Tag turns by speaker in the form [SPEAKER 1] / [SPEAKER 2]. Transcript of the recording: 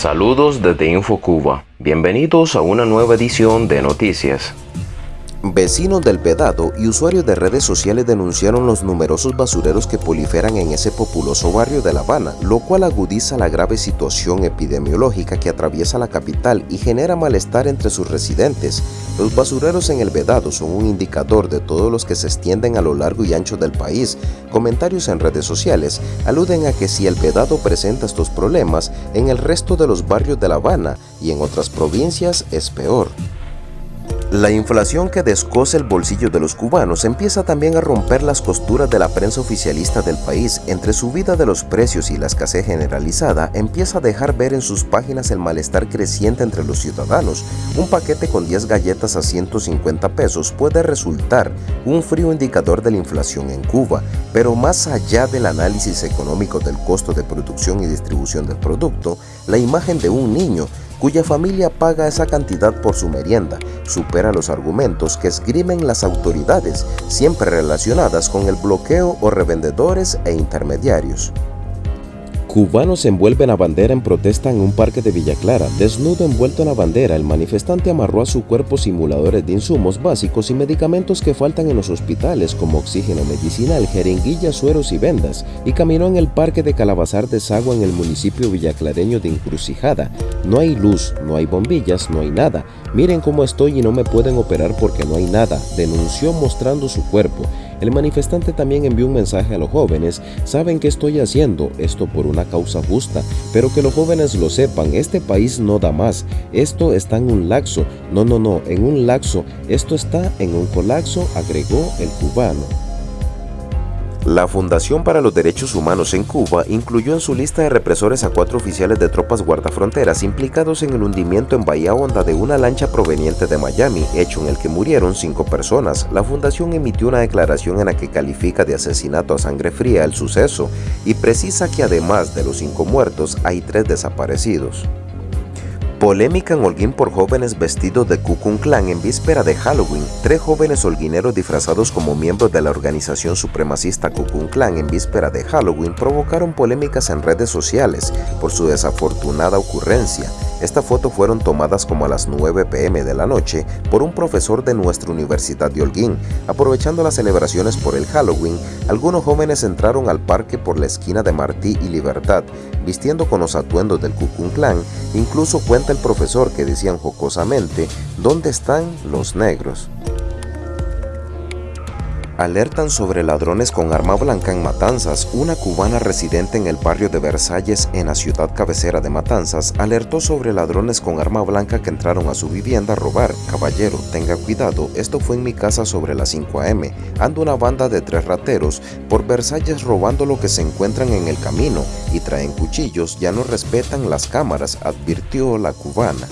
[SPEAKER 1] Saludos desde InfoCuba. Bienvenidos a una nueva edición de Noticias.
[SPEAKER 2] Vecinos del Vedado y usuarios de redes sociales denunciaron los numerosos basureros que proliferan en ese populoso barrio de La Habana, lo cual agudiza la grave situación epidemiológica que atraviesa la capital y genera malestar entre sus residentes. Los basureros en el Vedado son un indicador de todos los que se extienden a lo largo y ancho del país. Comentarios en redes sociales aluden a que si el Vedado presenta estos problemas, en el resto de los barrios de La Habana y en otras provincias es peor. La inflación que descoce el bolsillo de los cubanos empieza también a romper las costuras de la prensa oficialista del país. Entre subida de los precios y la escasez generalizada, empieza a dejar ver en sus páginas el malestar creciente entre los ciudadanos. Un paquete con 10 galletas a 150 pesos puede resultar un frío indicador de la inflación en Cuba, pero más allá del análisis económico del costo de producción y distribución del producto, la imagen de un niño cuya familia paga esa cantidad por su merienda, supera los argumentos que esgrimen las autoridades, siempre relacionadas con el bloqueo o revendedores e intermediarios. Cubanos envuelven a bandera en protesta en un parque de Villa Clara. Desnudo envuelto en la bandera, el manifestante amarró a su cuerpo simuladores de insumos básicos y medicamentos que faltan en los hospitales como oxígeno medicinal, jeringuillas, sueros y vendas y caminó en el parque de Calabazar de Sagua en el municipio villaclareño de Encrucijada. No hay luz, no hay bombillas, no hay nada. Miren cómo estoy y no me pueden operar porque no hay nada, denunció mostrando su cuerpo. El manifestante también envió un mensaje a los jóvenes, saben que estoy haciendo esto por una causa justa, pero que los jóvenes lo sepan, este país no da más, esto está en un laxo, no, no, no, en un laxo, esto está en un colapso, agregó el cubano. La Fundación para los Derechos Humanos en Cuba incluyó en su lista de represores a cuatro oficiales de tropas guardafronteras implicados en el hundimiento en Bahía Honda de una lancha proveniente de Miami, hecho en el que murieron cinco personas. La fundación emitió una declaración en la que califica de asesinato a sangre fría el suceso y precisa que además de los cinco muertos hay tres desaparecidos. Polémica en Holguín por jóvenes vestidos de Ku Klux Klan en víspera de Halloween. Tres jóvenes holguineros disfrazados como miembros de la organización supremacista Ku Klux Klan en víspera de Halloween provocaron polémicas en redes sociales por su desafortunada ocurrencia. Estas fotos fueron tomadas como a las 9 pm de la noche por un profesor de nuestra Universidad de Holguín. Aprovechando las celebraciones por el Halloween, algunos jóvenes entraron al parque por la esquina de Martí y Libertad, vistiendo con los atuendos del Ku Klux Klan. Incluso cuenta el profesor que decían jocosamente, ¿dónde están los negros? Alertan sobre ladrones con arma blanca en Matanzas. Una cubana residente en el barrio de Versalles, en la ciudad cabecera de Matanzas, alertó sobre ladrones con arma blanca que entraron a su vivienda a robar. Caballero, tenga cuidado, esto fue en mi casa sobre las 5 am. Ando una banda de tres rateros por Versalles robando lo que se encuentran en el camino y traen cuchillos, ya no respetan las cámaras, advirtió la cubana.